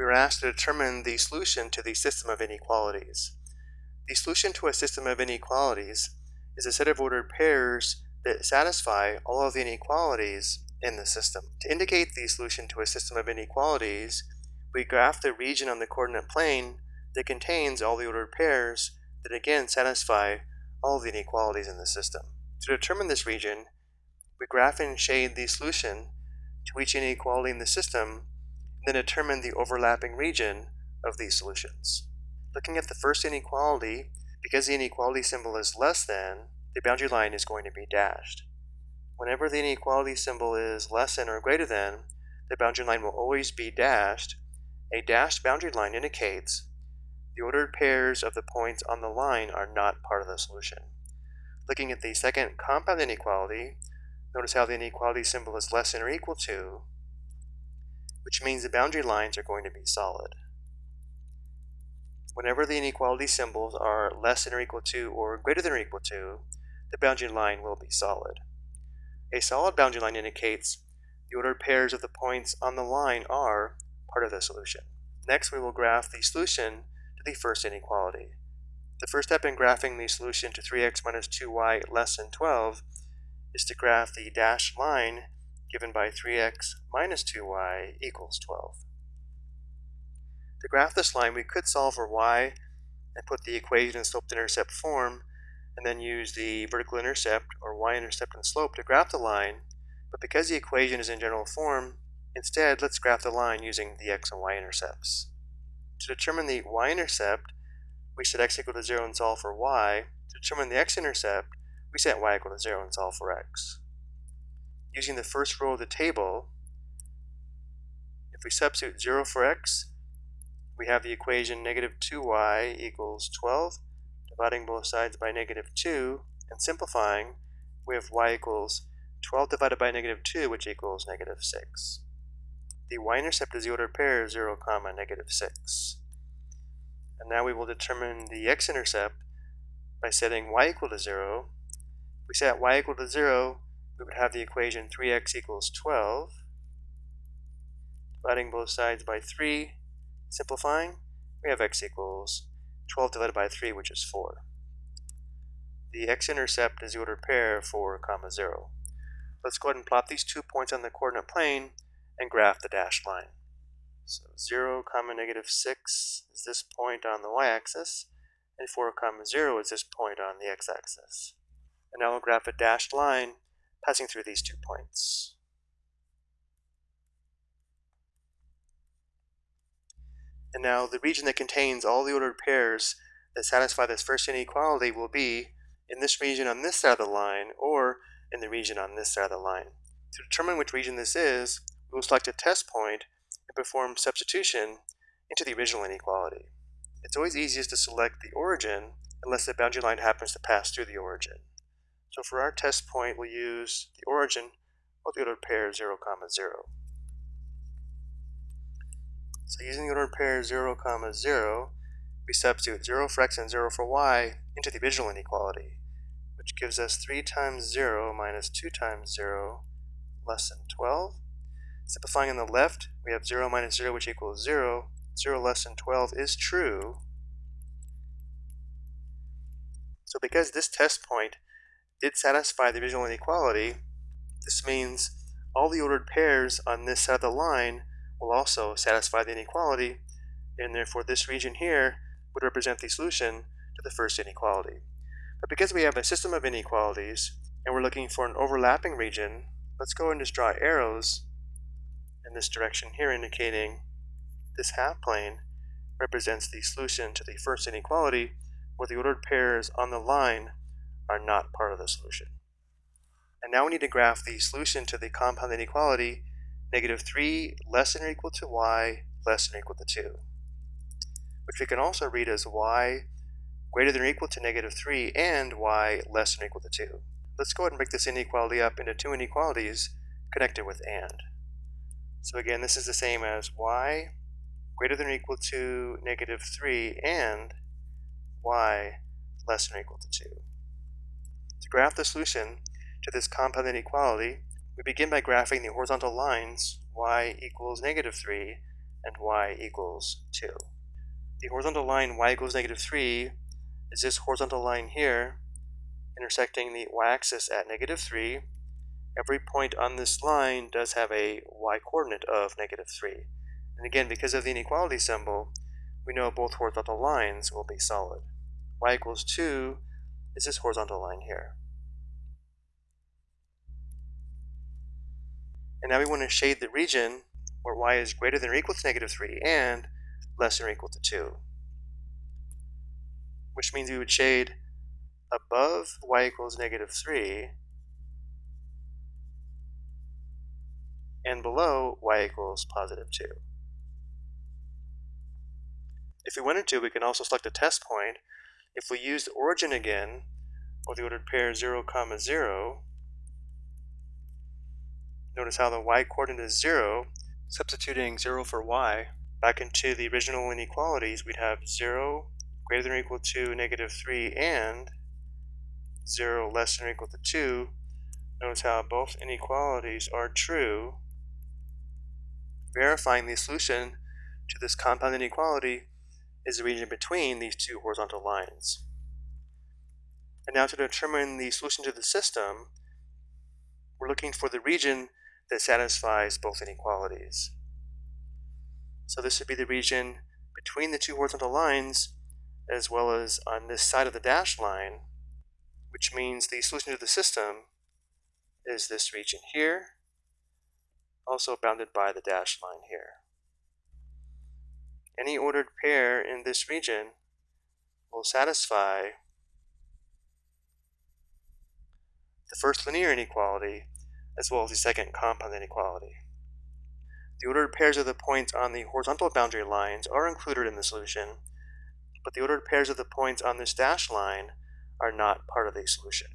we were asked to determine the solution to the system of inequalities. The solution to a system of inequalities is a set of ordered pairs that satisfy all of the inequalities in the system. To indicate the solution to a system of inequalities, we graph the region on the coordinate plane that contains all the ordered pairs that again satisfy all of the inequalities in the system. To determine this region, we graph and shade the solution to each inequality in the system, then determine the overlapping region of these solutions. Looking at the first inequality, because the inequality symbol is less than, the boundary line is going to be dashed. Whenever the inequality symbol is less than or greater than, the boundary line will always be dashed. A dashed boundary line indicates the ordered pairs of the points on the line are not part of the solution. Looking at the second compound inequality, notice how the inequality symbol is less than or equal to, which means the boundary lines are going to be solid. Whenever the inequality symbols are less than or equal to or greater than or equal to, the boundary line will be solid. A solid boundary line indicates the ordered pairs of the points on the line are part of the solution. Next, we will graph the solution to the first inequality. The first step in graphing the solution to 3x minus 2y less than 12 is to graph the dashed line given by 3x minus 2y equals 12. To graph this line, we could solve for y and put the equation in slope-intercept form, and then use the vertical intercept or y-intercept and slope to graph the line, but because the equation is in general form, instead let's graph the line using the x and y-intercepts. To determine the y-intercept, we set x equal to 0 and solve for y. To determine the x-intercept, we set y equal to 0 and solve for x. Using the first row of the table, if we substitute 0 for x, we have the equation negative 2y equals 12, dividing both sides by negative 2, and simplifying, we have y equals 12 divided by negative 2, which equals negative 6. The y-intercept is the ordered pair 0, comma, negative 6. And now we will determine the x-intercept by setting y equal to 0. If we set y equal to 0, we would have the equation 3x equals 12. Dividing both sides by 3, Simplifying, we have x equals 12 divided by 3, which is 4. The x-intercept is the ordered pair 4, comma 0. Let's go ahead and plot these two points on the coordinate plane and graph the dashed line. So 0, comma negative 6 is this point on the y-axis, and 4, comma 0 is this point on the x-axis. And now we'll graph a dashed line passing through these two points. And now the region that contains all the ordered pairs that satisfy this first inequality will be in this region on this side of the line or in the region on this side of the line. To determine which region this is, we will select a test point and perform substitution into the original inequality. It's always easiest to select the origin unless the boundary line happens to pass through the origin. So for our test point, we'll use the origin of the ordered pair 0, comma 0. So using the ordered pair 0, comma 0, we substitute 0 for x and 0 for y into the original inequality, which gives us 3 times 0 minus 2 times 0 less than 12. Simplifying on the left, we have 0 minus 0, which equals 0. 0 less than 12 is true. So because this test point did satisfy the original inequality, this means all the ordered pairs on this side of the line will also satisfy the inequality, and therefore this region here would represent the solution to the first inequality. But because we have a system of inequalities, and we're looking for an overlapping region, let's go and just draw arrows in this direction here indicating this half plane represents the solution to the first inequality where the ordered pairs on the line are not part of the solution. And now we need to graph the solution to the compound inequality negative 3 less than or equal to y less than or equal to 2, which we can also read as y greater than or equal to negative 3 and y less than or equal to 2. Let's go ahead and break this inequality up into two inequalities connected with and. So again, this is the same as y greater than or equal to negative 3 and y less than or equal to 2. To graph the solution to this compound inequality, we begin by graphing the horizontal lines y equals negative 3 and y equals 2. The horizontal line y equals negative 3 is this horizontal line here intersecting the y-axis at negative 3. Every point on this line does have a y-coordinate of negative 3. And again, because of the inequality symbol, we know both horizontal lines will be solid. y equals 2 is this horizontal line here. And now we want to shade the region where y is greater than or equal to negative 3 and less than or equal to 2. Which means we would shade above y equals negative 3 and below y equals positive 2. If we wanted to, we can also select a test point. If we use the origin again, or the ordered pair 0, comma 0, notice how the y-coordinate is 0, substituting 0 for y, back into the original inequalities, we'd have 0 greater than or equal to negative 3 and 0 less than or equal to 2. Notice how both inequalities are true, verifying the solution to this compound inequality is the region between these two horizontal lines. And now to determine the solution to the system, we're looking for the region that satisfies both inequalities. So this would be the region between the two horizontal lines as well as on this side of the dashed line, which means the solution to the system is this region here, also bounded by the dashed line here. Any ordered pair in this region will satisfy the first linear inequality as well as the second compound inequality. The ordered pairs of the points on the horizontal boundary lines are included in the solution, but the ordered pairs of the points on this dashed line are not part of the solution.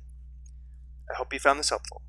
I hope you found this helpful.